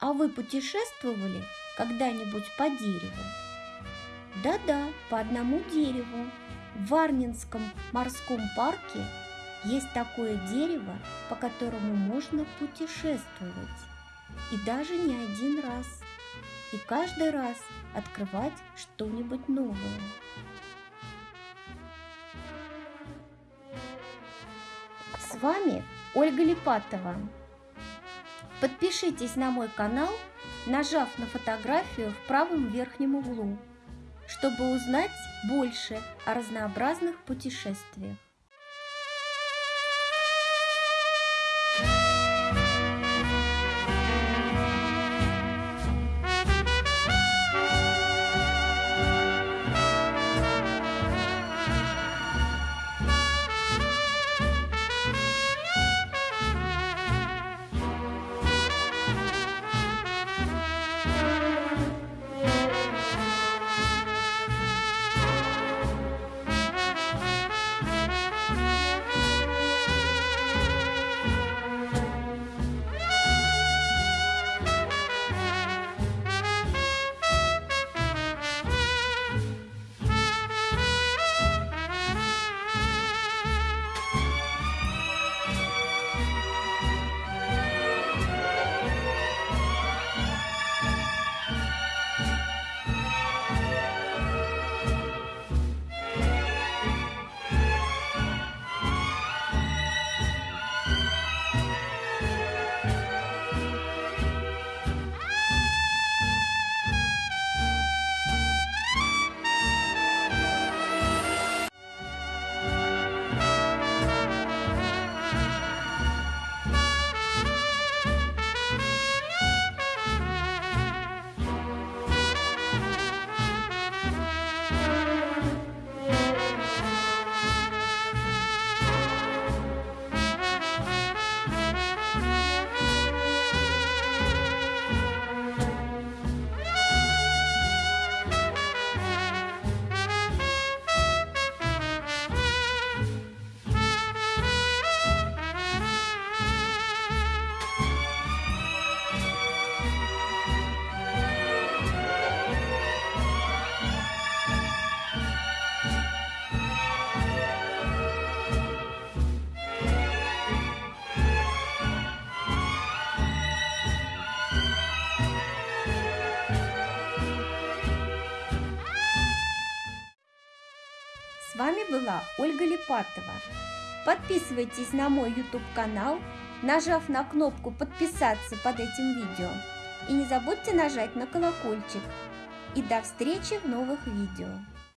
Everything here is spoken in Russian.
А вы путешествовали когда-нибудь по дереву? Да-да, по одному дереву. В Варнинском морском парке есть такое дерево, по которому можно путешествовать. И даже не один раз. И каждый раз открывать что-нибудь новое. С вами Ольга Липатова. Подпишитесь на мой канал, нажав на фотографию в правом верхнем углу, чтобы узнать больше о разнообразных путешествиях. Вами была Ольга Липатова. Подписывайтесь на мой YouTube канал, нажав на кнопку подписаться под этим видео. И не забудьте нажать на колокольчик. И до встречи в новых видео.